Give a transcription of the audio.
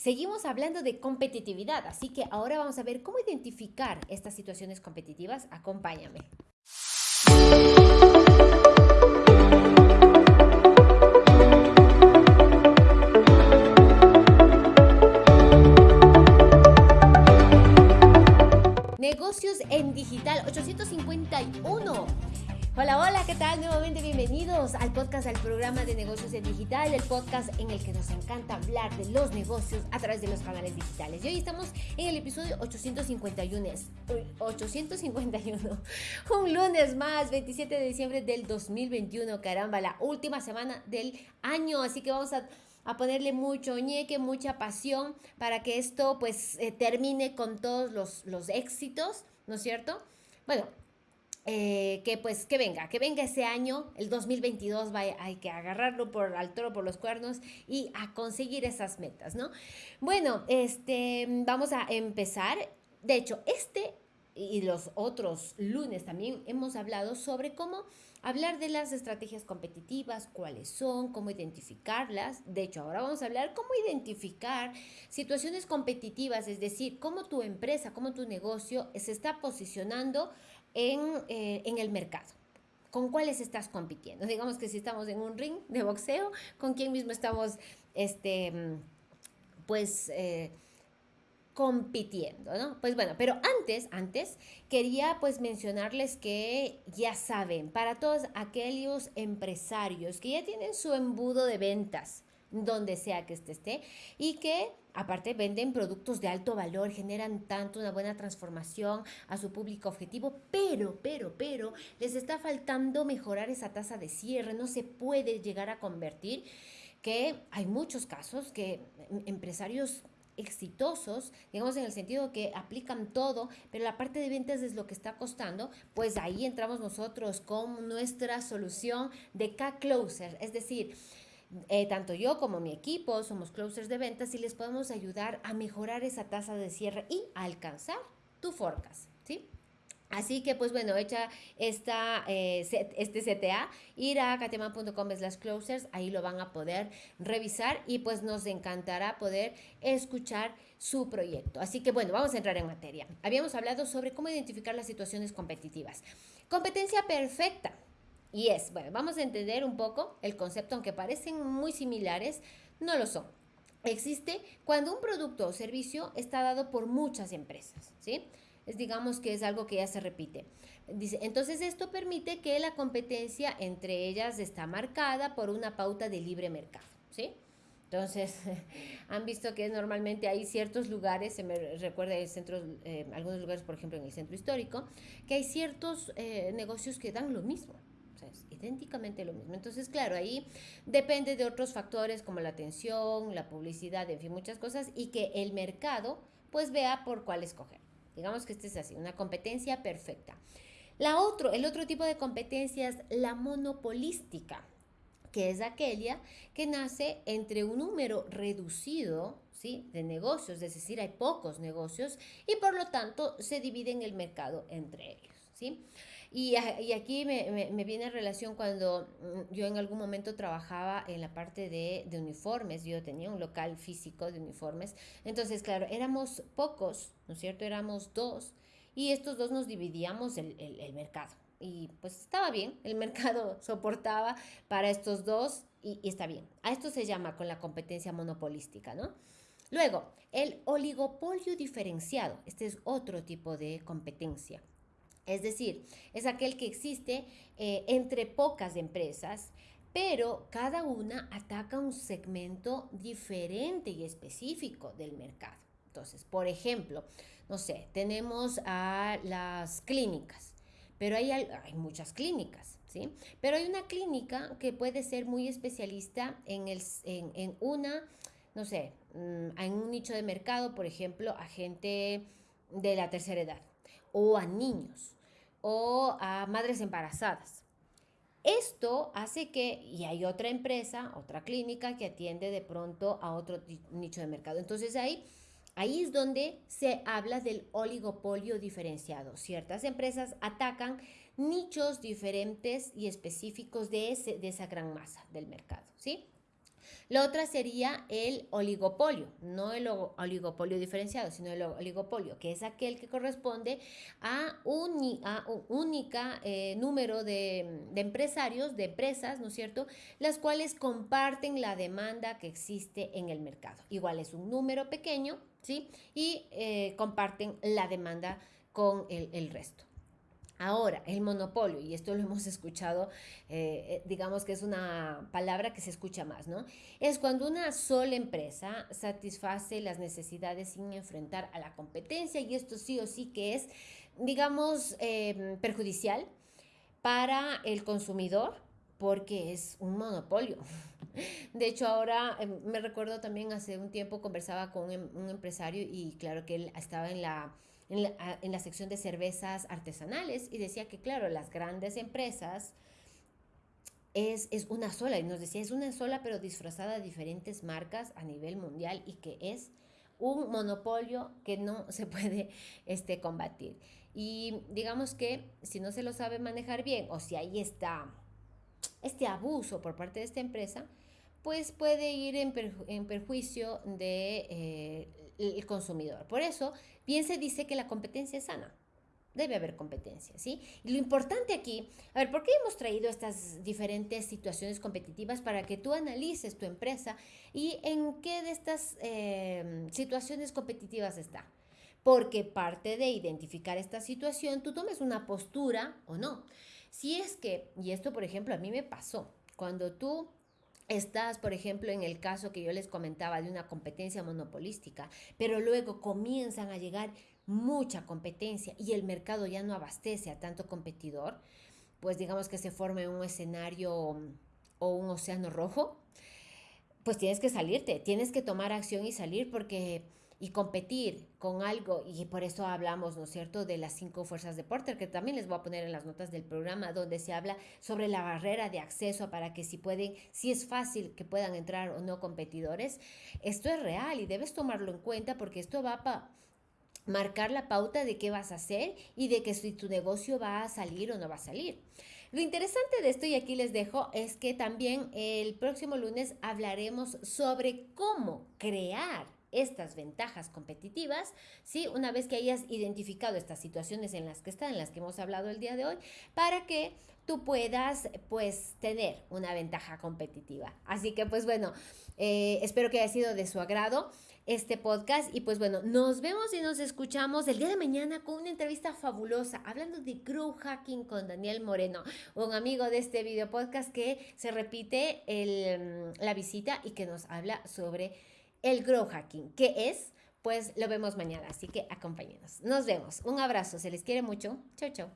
Seguimos hablando de competitividad, así que ahora vamos a ver cómo identificar estas situaciones competitivas. Acompáñame. Hola, hola, ¿qué tal? Nuevamente bienvenidos al podcast del programa de negocios en digital, el podcast en el que nos encanta hablar de los negocios a través de los canales digitales. Y hoy estamos en el episodio 851. 851. Un lunes más, 27 de diciembre del 2021. Caramba, la última semana del año. Así que vamos a a ponerle mucho ñeque, mucha pasión para que esto pues eh, termine con todos los, los éxitos, ¿no es cierto? Bueno, eh, que pues que venga, que venga ese año, el 2022, vaya, hay que agarrarlo por al toro por los cuernos y a conseguir esas metas, ¿no? Bueno, este, vamos a empezar. De hecho, este y los otros lunes también hemos hablado sobre cómo hablar de las estrategias competitivas, cuáles son, cómo identificarlas. De hecho, ahora vamos a hablar cómo identificar situaciones competitivas, es decir, cómo tu empresa, cómo tu negocio se está posicionando eh, en, el mercado. ¿Con cuáles estás compitiendo? Digamos que si estamos en un ring de boxeo, ¿con quién mismo estamos, este, pues, eh, compitiendo, ¿no? Pues bueno, pero antes, antes, quería pues mencionarles que ya saben, para todos aquellos empresarios que ya tienen su embudo de ventas, donde sea que este esté, y que aparte venden productos de alto valor, generan tanto una buena transformación a su público objetivo, pero, pero, pero, les está faltando mejorar esa tasa de cierre, no se puede llegar a convertir que hay muchos casos que empresarios exitosos, digamos en el sentido que aplican todo, pero la parte de ventas es lo que está costando, pues ahí entramos nosotros con nuestra solución de K-Closer, es decir, eh, tanto yo como mi equipo somos closers de ventas y les podemos ayudar a mejorar esa tasa de cierre y alcanzar tu forecast, ¿sí? Así que, pues bueno, hecha esta, eh, este CTA, ir a catema.com slash closers, ahí lo van a poder revisar y pues nos encantará poder escuchar su proyecto. Así que bueno, vamos a entrar en materia. Habíamos hablado sobre cómo identificar las situaciones competitivas. Competencia perfecta. Y es, bueno, vamos a entender un poco el concepto, aunque parecen muy similares, no lo son. Existe cuando un producto o servicio está dado por muchas empresas, ¿sí? Es, digamos que es algo que ya se repite. Dice, entonces esto permite que la competencia entre ellas está marcada por una pauta de libre mercado, ¿sí? Entonces, han visto que normalmente hay ciertos lugares, se me recuerda el centro, eh, algunos lugares, por ejemplo, en el centro histórico, que hay ciertos eh, negocios que dan lo mismo, es idénticamente lo mismo. Entonces, claro, ahí depende de otros factores como la atención, la publicidad, en fin, muchas cosas, y que el mercado pues vea por cuál escoger. Digamos que este es así, una competencia perfecta. La otro, el otro tipo de competencia es la monopolística, que es aquella que nace entre un número reducido ¿sí? de negocios, es decir, hay pocos negocios y por lo tanto se divide en el mercado entre ellos. Y, aquí me, viene en relación cuando mm, yo en algún momento trabajaba en la parte de, uniformes, yo tenía un local físico de uniformes, entonces claro, éramos pocos, ¿no es cierto? Éramos dos y estos dos nos dividíamos el, mercado. Y pues estaba bien, el mercado soportaba para estos dos y, y está bien. A esto se llama con la competencia monopolística, ¿no? Luego, el oligopolio diferenciado. Este es otro tipo de competencia. Es decir, es aquel que existe eh, entre pocas empresas, pero cada una ataca un segmento diferente y específico del mercado. Entonces, por ejemplo, no sé, tenemos a las clínicas, pero hay, muchas clínicas, ¿sí? Pero hay una clínica que puede ser muy especialista en, el, en, una, no sé, mm, en un nicho de mercado, por ejemplo, a gente de la tercera edad o a niños o a madres embarazadas. Esto hace que, y hay otra empresa, otra clínica que atiende de pronto a otro nicho de mercado. Entonces ahí, ahí es donde se habla del oligopolio diferenciado. Ciertas empresas atacan nichos diferentes y específicos de, ese, de esa gran masa del mercado, ¿sí? La otra sería el oligopolio, no el oligopolio diferenciado, sino el oligopolio, que es aquel que corresponde a un única eh, número de, empresarios, de empresas, ¿no es cierto?, las cuales comparten la demanda que existe en el mercado. Igual es un número pequeño, ¿sí? Y eh, comparten la demanda con el resto. Ahora, el monopolio, y esto lo hemos escuchado, eh, eh, digamos que es una palabra que se escucha más, ¿no? Es cuando una sola empresa satisface las necesidades sin enfrentar a la competencia y esto sí o sí que es, digamos, em, perjudicial para el consumidor porque es un monopolio. De hecho, ahora em, me recuerdo también hace un tiempo conversaba con un em, empresario y claro que él estaba en la en la, sección de cervezas artesanales y decía que, claro, las grandes empresas es, es, una sola, y nos decía, es una sola, pero disfrazada de diferentes marcas a nivel mundial y que es un monopolio que no se puede este, combatir. Y digamos que si no se lo sabe manejar bien o si ahí está este abuso por parte de esta empresa, pues puede ir en, perjuicio del de, eh, consumidor. Por eso, bien se dice que la competencia es sana. Debe haber competencia, ¿sí? Y lo importante aquí, a ver, ¿por qué hemos traído estas diferentes situaciones competitivas para que tú analices tu empresa y en qué de estas eh, situaciones competitivas está? Porque parte de identificar esta situación, tú tomes una postura o no. Si es que, y esto por ejemplo a mí me pasó, cuando tú Estás, por ejemplo, en el caso que yo les comentaba de una competencia monopolística, pero luego comienzan a llegar mucha competencia y el mercado ya no abastece a tanto competidor, pues digamos que se forme un escenario o un océano rojo, pues tienes que salirte, tienes que tomar acción y salir porque y competir con algo, y por eso hablamos, ¿no es cierto?, de las cinco fuerzas de Porter, que también les voy a poner en las notas del programa, donde se habla sobre la barrera de acceso para que si pueden, si es fácil que puedan entrar o no competidores. Esto es real y debes tomarlo en cuenta porque esto va a marcar la pauta de qué vas a hacer y de que si tu negocio va a salir o no va a salir. Lo interesante de esto, y aquí les dejo, es que también el próximo lunes hablaremos sobre cómo crear estas ventajas competitivas, ¿sí? Una vez que hayas identificado estas situaciones en las que están, en las que hemos hablado el día de hoy, para que tú puedas, pues, tener una ventaja competitiva. Así que, pues, bueno, eh, espero que haya sido de su agrado este podcast y pues bueno, nos vemos y nos escuchamos el día de mañana con una entrevista fabulosa hablando de grow hacking con Daniel Moreno, un amigo de este video podcast que se repite el, la visita y que nos habla sobre el grow hacking. ¿Qué es? Pues lo vemos mañana, así que acompáñenos. Nos vemos. Un abrazo, se les quiere mucho. Chau, chau.